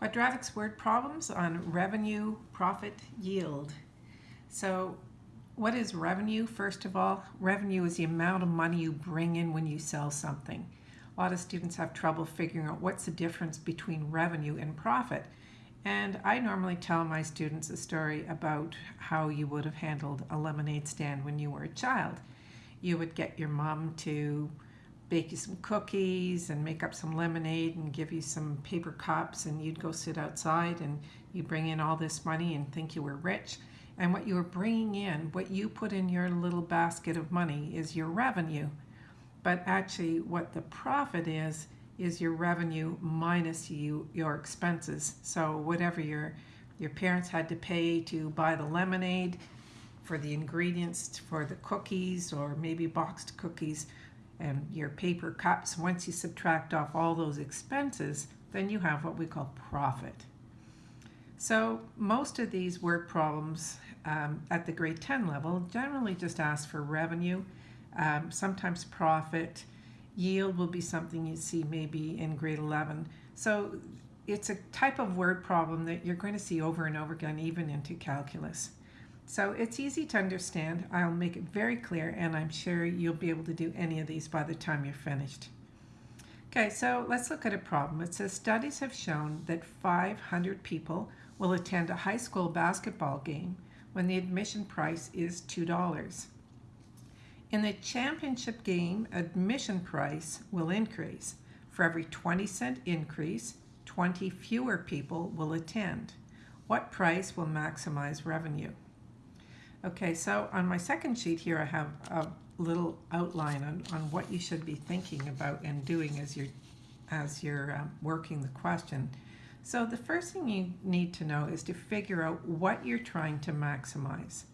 Quadratics word problems on revenue, profit, yield. So what is revenue? First of all, revenue is the amount of money you bring in when you sell something. A lot of students have trouble figuring out what's the difference between revenue and profit. And I normally tell my students a story about how you would have handled a lemonade stand when you were a child. You would get your mom to bake you some cookies and make up some lemonade and give you some paper cups and you'd go sit outside and you'd bring in all this money and think you were rich. And what you were bringing in what you put in your little basket of money is your revenue. But actually what the profit is is your revenue minus you your expenses. So whatever your your parents had to pay to buy the lemonade for the ingredients for the cookies or maybe boxed cookies and your paper cups, once you subtract off all those expenses, then you have what we call profit. So most of these word problems um, at the grade 10 level generally just ask for revenue, um, sometimes profit, yield will be something you see maybe in grade 11. So it's a type of word problem that you're going to see over and over again even into calculus. So it's easy to understand. I'll make it very clear and I'm sure you'll be able to do any of these by the time you're finished. Okay, so let's look at a problem. It says studies have shown that 500 people will attend a high school basketball game when the admission price is $2. In the championship game, admission price will increase. For every 20 cent increase, 20 fewer people will attend. What price will maximize revenue? Okay, so on my second sheet here I have a little outline on, on what you should be thinking about and doing as you're, as you're um, working the question. So the first thing you need to know is to figure out what you're trying to maximize.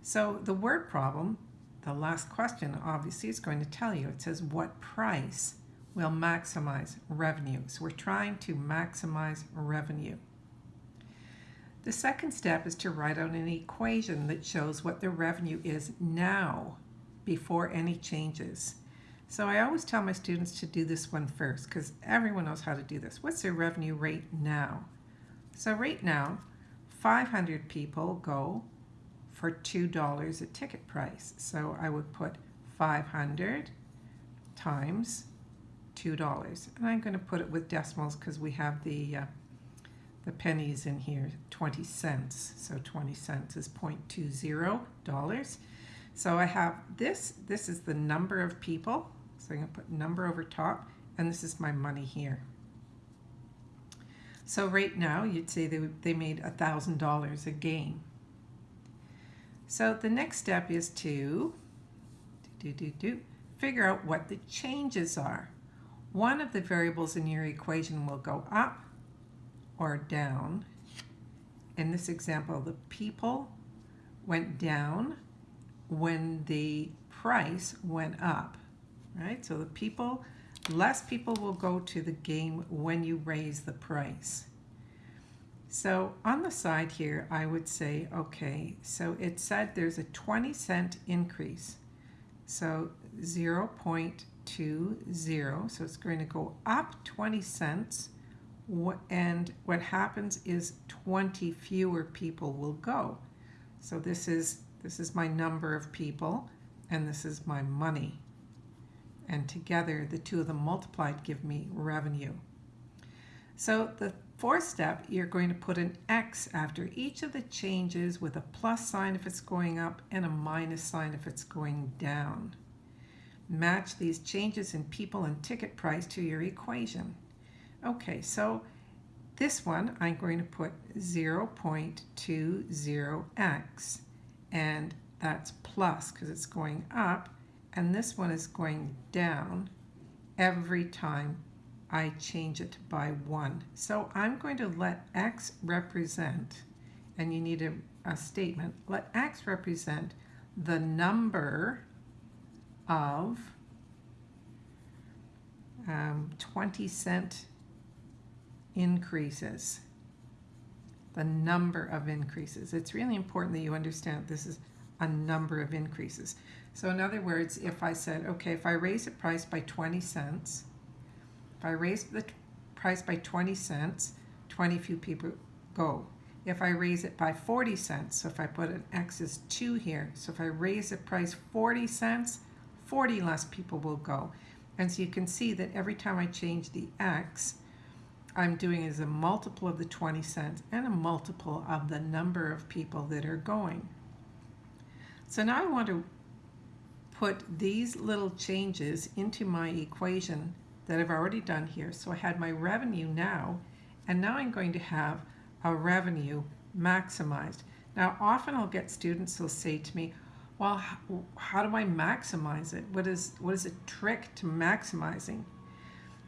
So the word problem, the last question obviously is going to tell you. It says what price will maximize revenue. So we're trying to maximize revenue. The second step is to write out an equation that shows what the revenue is now before any changes. So I always tell my students to do this one first because everyone knows how to do this. What's their revenue rate now? So right now, 500 people go for $2 a ticket price. So I would put 500 times $2. And I'm going to put it with decimals because we have the uh, the pennies in here, 20 cents. So 20 cents is 0.20 dollars. So I have this, this is the number of people. So I'm gonna put number over top, and this is my money here. So right now, you'd say they, they made a $1,000 a game. So the next step is to do, do, do, figure out what the changes are. One of the variables in your equation will go up, or down. In this example, the people went down when the price went up, right? So the people, less people will go to the game when you raise the price. So on the side here, I would say, okay, so it said there's a 20 cent increase. So 0 0.20, so it's going to go up 20 cents and what happens is 20 fewer people will go. So this is, this is my number of people, and this is my money. And together, the two of them multiplied give me revenue. So the fourth step, you're going to put an X after each of the changes with a plus sign if it's going up and a minus sign if it's going down. Match these changes in people and ticket price to your equation. Okay, so this one I'm going to put 0.20x and that's plus because it's going up and this one is going down every time I change it by 1. So I'm going to let x represent, and you need a, a statement, let x represent the number of um, 20 cent increases, the number of increases. It's really important that you understand this is a number of increases. So in other words, if I said, okay, if I raise the price by 20 cents, if I raise the price by 20 cents, 20 few people go. If I raise it by 40 cents, so if I put an X is 2 here, so if I raise the price 40 cents, 40 less people will go. And so you can see that every time I change the X, I'm doing is a multiple of the 20 cents and a multiple of the number of people that are going. So now I want to put these little changes into my equation that I've already done here. So I had my revenue now, and now I'm going to have a revenue maximized. Now often I'll get students who'll say to me, well, how do I maximize it? What is, what is a trick to maximizing?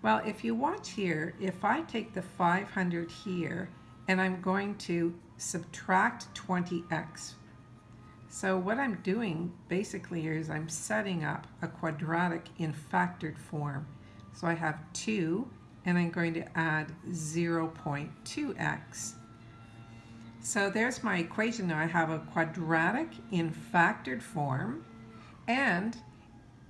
Well, if you watch here, if I take the 500 here and I'm going to subtract 20x. So what I'm doing basically is I'm setting up a quadratic in factored form. So I have 2 and I'm going to add 0.2x. So there's my equation now. I have a quadratic in factored form and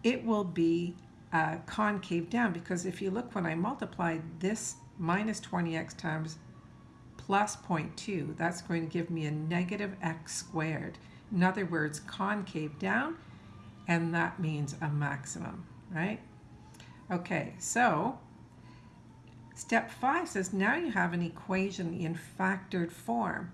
it will be uh, concave down because if you look when I multiply this minus 20x times plus 0.2, that's going to give me a negative x squared. In other words, concave down, and that means a maximum, right? Okay, so step five says now you have an equation in factored form.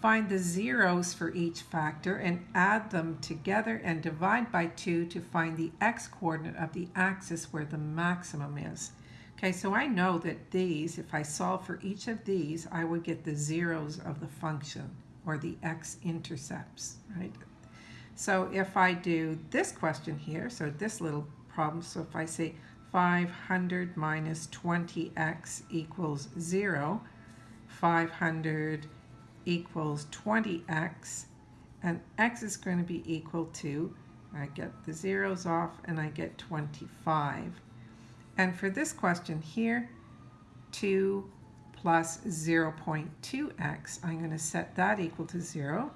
Find the zeros for each factor and add them together and divide by 2 to find the x-coordinate of the axis where the maximum is. Okay, so I know that these, if I solve for each of these, I would get the zeros of the function or the x-intercepts, right? So if I do this question here, so this little problem, so if I say 500 minus 20x equals 0, 500 equals 20x and x is going to be equal to, I get the zeros off and I get 25. And for this question here, 2 plus 0.2x, I'm going to set that equal to 0.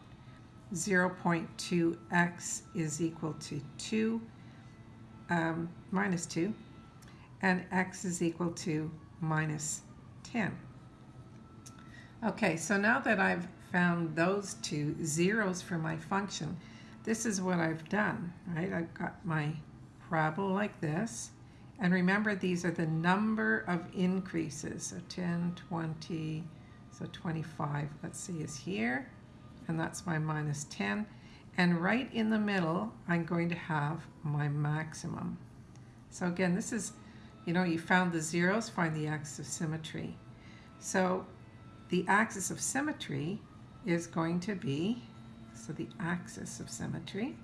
0.2x is equal to 2 um, minus 2, and x is equal to minus 10. Okay, so now that I've found those two zeros for my function, this is what I've done, right? I've got my parabola like this. And remember, these are the number of increases. So 10, 20, so 25, let's see, is here. And that's my minus 10. And right in the middle, I'm going to have my maximum. So again, this is, you know, you found the zeros, find the axis of symmetry. So the axis of symmetry is going to be, so the axis of symmetry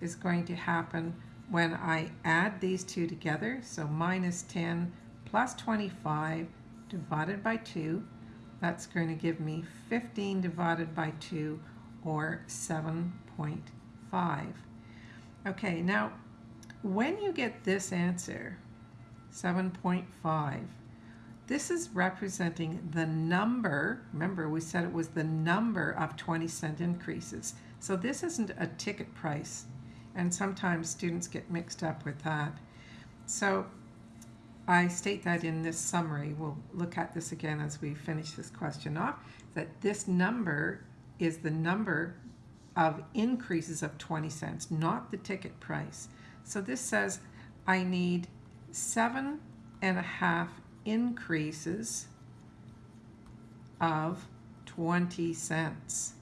is going to happen when I add these two together, so minus 10 plus 25 divided by 2, that's going to give me 15 divided by 2, or 7.5. Okay, now when you get this answer, 7.5, this is representing the number, remember we said it was the number of 20 cent increases. So this isn't a ticket price, and sometimes students get mixed up with that. So I state that in this summary. We'll look at this again as we finish this question off, that this number is the number of increases of 20 cents, not the ticket price. So this says I need seven and a half increases of 20 cents.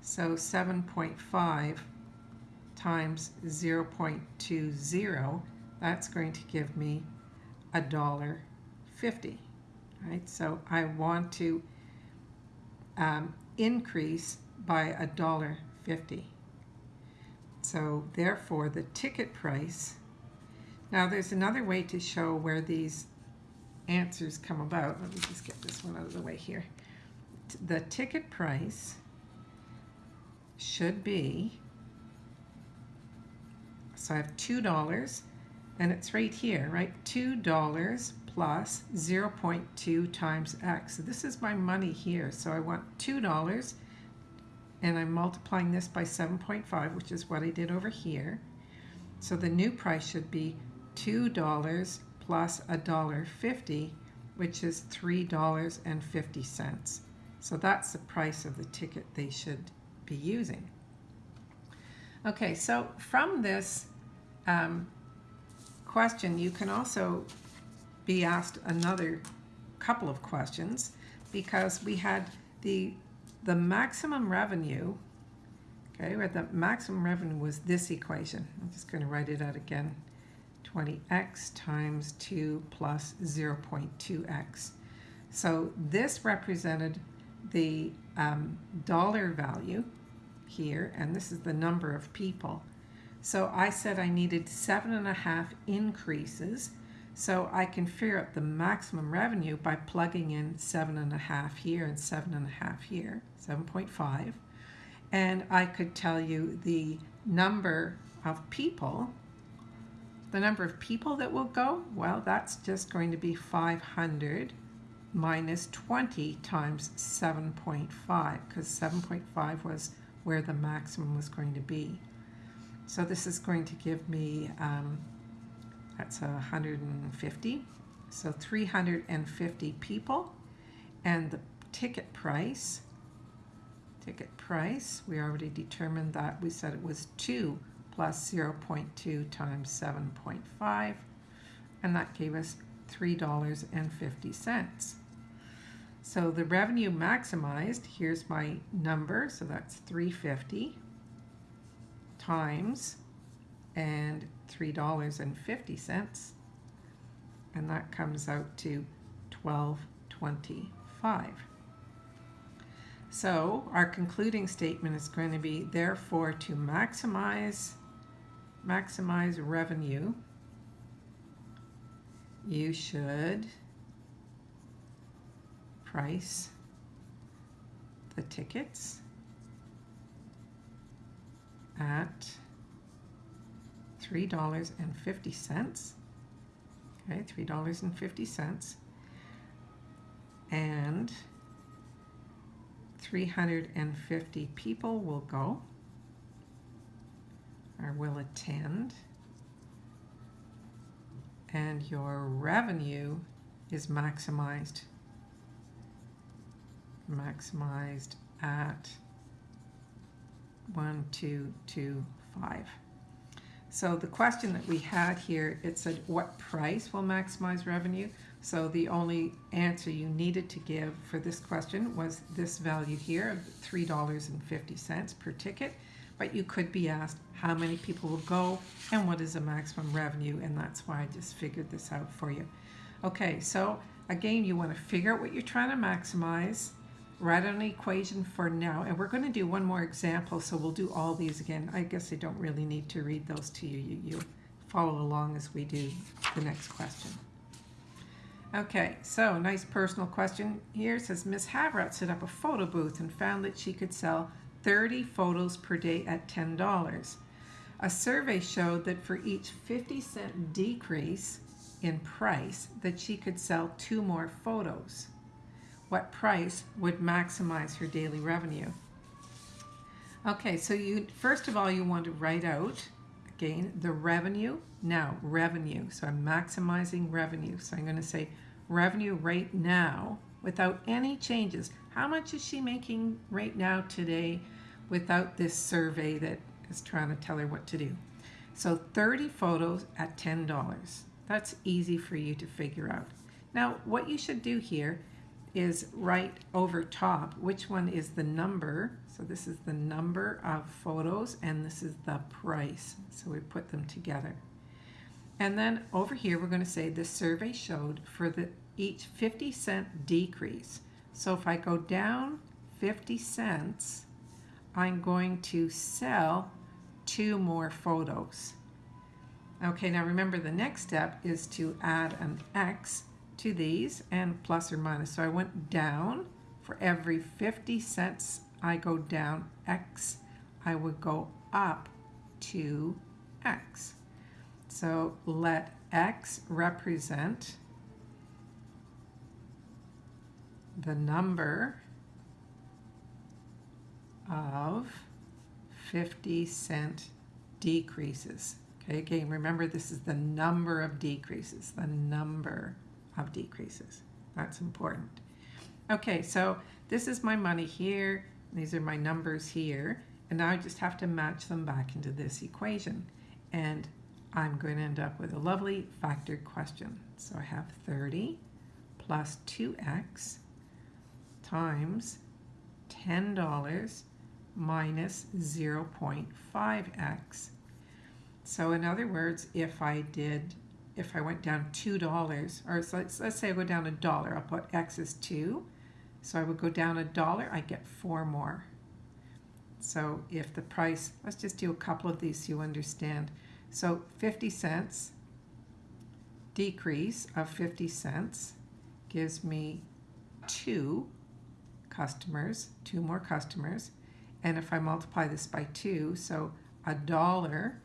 So 7.5 times 0.20, that's going to give me a dollar 50, right? So I want to um, increase by a dollar 50. So therefore the ticket price, now there's another way to show where these answers come about. Let me just get this one out of the way here. The ticket price should be, so I have $2 and it's right here, right? $2 plus 0.2 times x. So this is my money here. So I want $2 and I'm multiplying this by 7.5, which is what I did over here. So the new price should be $2 plus $1.50, which is $3.50. So that's the price of the ticket they should be using. Okay, so from this um, question, you can also be asked another couple of questions because we had the the maximum revenue okay where the maximum revenue was this equation I'm just going to write it out again 20x times 2 plus 0.2x so this represented the um, dollar value here and this is the number of people so I said I needed seven and a half increases so I can figure out the maximum revenue by plugging in seven and a half here and seven and a half here, 7.5. And I could tell you the number of people, the number of people that will go, well, that's just going to be 500 minus 20 times 7.5 because 7.5 was where the maximum was going to be. So this is going to give me um, that's 150. So 350 people. And the ticket price, ticket price, we already determined that. We said it was 2 plus 0.2 times 7.5. And that gave us $3.50. So the revenue maximized, here's my number, so that's 350 times and $3.50 and that comes out to 12.25. So our concluding statement is going to be therefore to maximize maximize revenue you should price the tickets at $3.50. Okay, $3.50. And 350 people will go will attend. And your revenue is maximized maximized at 1225. So the question that we had here, it said what price will maximize revenue? So the only answer you needed to give for this question was this value here of $3.50 per ticket. But you could be asked how many people will go and what is the maximum revenue and that's why I just figured this out for you. Okay, so again, you want to figure out what you're trying to maximize write an equation for now. And we're going to do one more example, so we'll do all these again. I guess I don't really need to read those to you. You, you follow along as we do the next question. Okay, so nice personal question here. It says, Miss Havrat set up a photo booth and found that she could sell 30 photos per day at $10. A survey showed that for each 50 cent decrease in price that she could sell two more photos what price would maximize her daily revenue. Okay, so you first of all you want to write out again the revenue. Now, revenue. So I'm maximizing revenue. So I'm going to say revenue right now without any changes. How much is she making right now today without this survey that is trying to tell her what to do? So 30 photos at $10. That's easy for you to figure out. Now, what you should do here is write over top which one is the number. So this is the number of photos and this is the price. So we put them together. And then over here we're going to say the survey showed for the each 50 cent decrease. So if I go down 50 cents, I'm going to sell two more photos. Okay, now remember the next step is to add an X to these and plus or minus. So I went down for every 50 cents I go down X, I would go up to X. So let X represent the number of 50 cent decreases. Okay, again, remember this is the number of decreases, the number of decreases. That's important. Okay, so this is my money here. These are my numbers here. And now I just have to match them back into this equation. And I'm going to end up with a lovely factored question. So I have 30 plus 2x times $10 minus 0.5x. So in other words, if I did, if I went down $2, or so let's, let's say I go down a dollar, I'll put x is 2. So I would go down a dollar, I get 4 more. So if the price, let's just do a couple of these so you understand. So 50 cents decrease of 50 cents gives me two customers, two more customers. And if I multiply this by two, so a dollar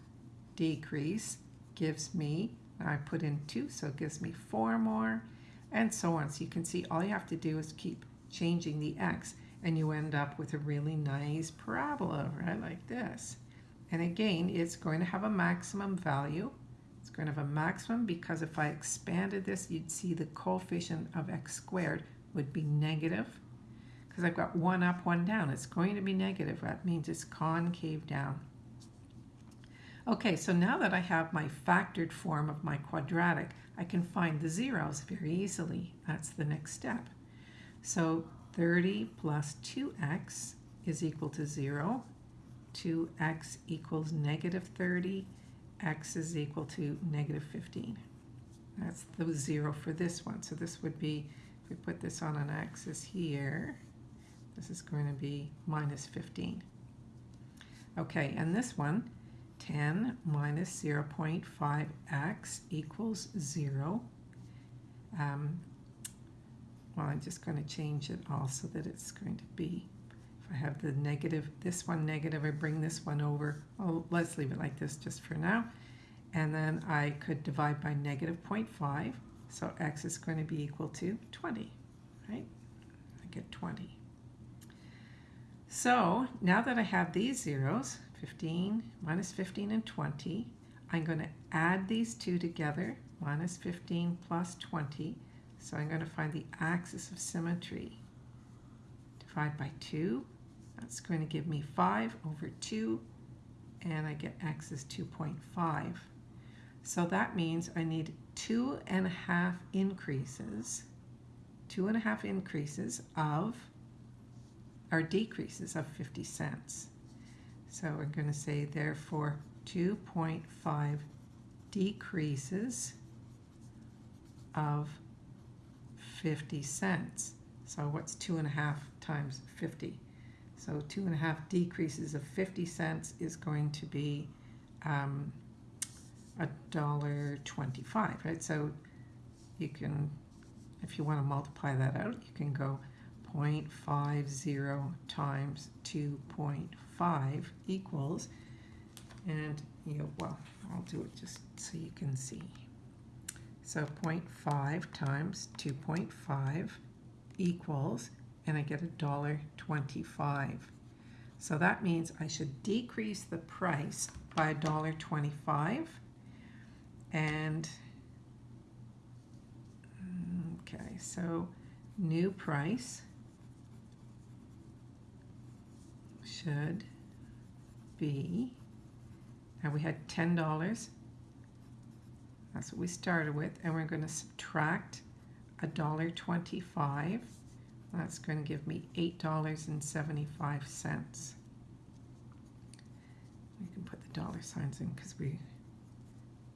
decrease gives me, I put in two, so it gives me four more, and so on. So you can see all you have to do is keep changing the x, and you end up with a really nice parabola, right, like this. And again, it's going to have a maximum value. It's going to have a maximum because if I expanded this, you'd see the coefficient of x squared would be negative because I've got one up, one down. It's going to be negative. That means it's concave down. Okay, so now that I have my factored form of my quadratic, I can find the zeros very easily. That's the next step. So 30 plus 2x is equal to 0. 2x equals negative 30. x is equal to negative 15. That's the 0 for this one. So this would be, if we put this on an axis here, this is going to be minus 15. Okay, and this one, 10 minus 0.5x equals 0. Um, well, I'm just going to change it all so that it's going to be, if I have the negative, this one negative, I bring this one over. Oh, let's leave it like this just for now. And then I could divide by negative 0.5. So x is going to be equal to 20, right? I get 20. So now that I have these zeros, 15 minus 15 and 20, I'm going to add these two together, minus 15 plus 20. So I'm going to find the axis of symmetry. Divide by 2. That's going to give me 5 over 2, and I get x is 2.5. So that means I need two and a half increases, two and a half increases of are decreases of 50 cents. So we're going to say therefore 2.5 decreases of 50 cents. So what's two and a half times 50? So two and a half decreases of 50 cents is going to be um, a dollar 25, right? So you can, if you want to multiply that out, you can go 0.50 times 2.5 equals, and you know, well, I'll do it just so you can see. So 0.5 times 2.5 equals, and I get a dollar 25. So that means I should decrease the price by a dollar 25 and okay so new price should be, now we had $10. That's what we started with. And we're going to subtract $1.25. That's going to give me $8.75. We can put the dollar signs in because we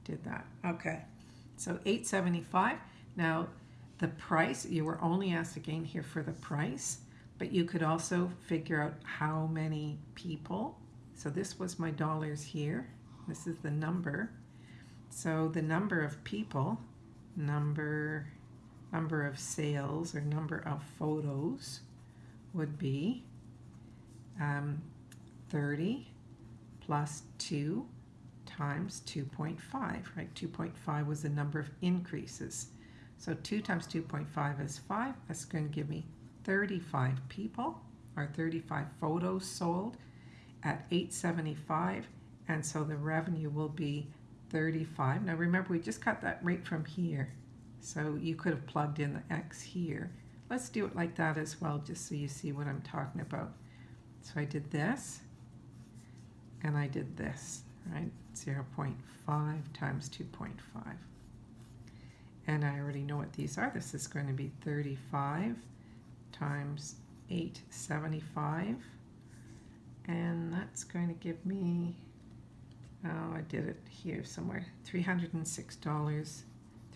did that. Okay, so 875. Now the price, you were only asked again here for the price but you could also figure out how many people. So this was my dollars here. This is the number. So the number of people, number, number of sales or number of photos would be um, 30 plus 2 times 2.5, right? 2.5 was the number of increases. So 2 times 2.5 is 5. That's going to give me 35 people or 35 photos sold at 875 and so the revenue will be 35 now remember we just got that rate from here So you could have plugged in the X here. Let's do it like that as well, just so you see what I'm talking about. So I did this, and I did this, right? 0.5 times 2.5. And I already know what these are. This is going to be 35 times 875. And that's going to give me, oh, I did it here somewhere, $306,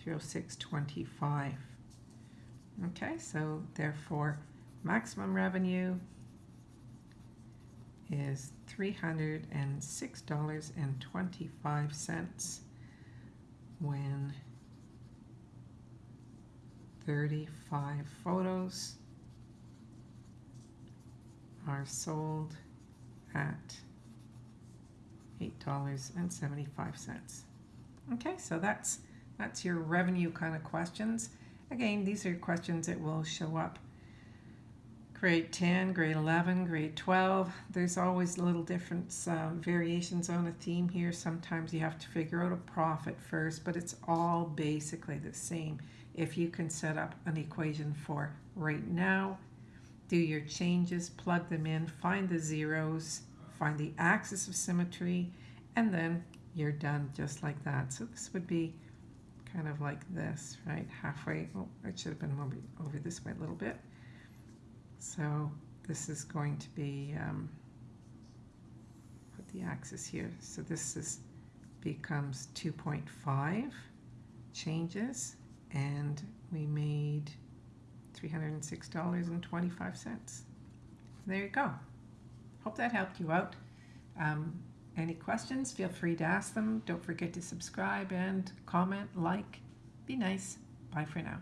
306.25. Okay, so therefore maximum revenue is $306.25 when 35 photos are sold at $8.75. Okay, so that's that's your revenue kind of questions. Again, these are questions that will show up grade 10, grade 11, grade 12. There's always little different uh, variations on a theme here. Sometimes you have to figure out a profit first, but it's all basically the same. If you can set up an equation for right now, do your changes, plug them in, find the zeros, find the axis of symmetry, and then you're done just like that. So this would be kind of like this, right? Halfway, oh, it should have been over, over this way a little bit. So this is going to be, um, put the axis here. So this is becomes 2.5 changes and we made $306.25. There you go. Hope that helped you out. Um, any questions, feel free to ask them. Don't forget to subscribe and comment, like. Be nice. Bye for now.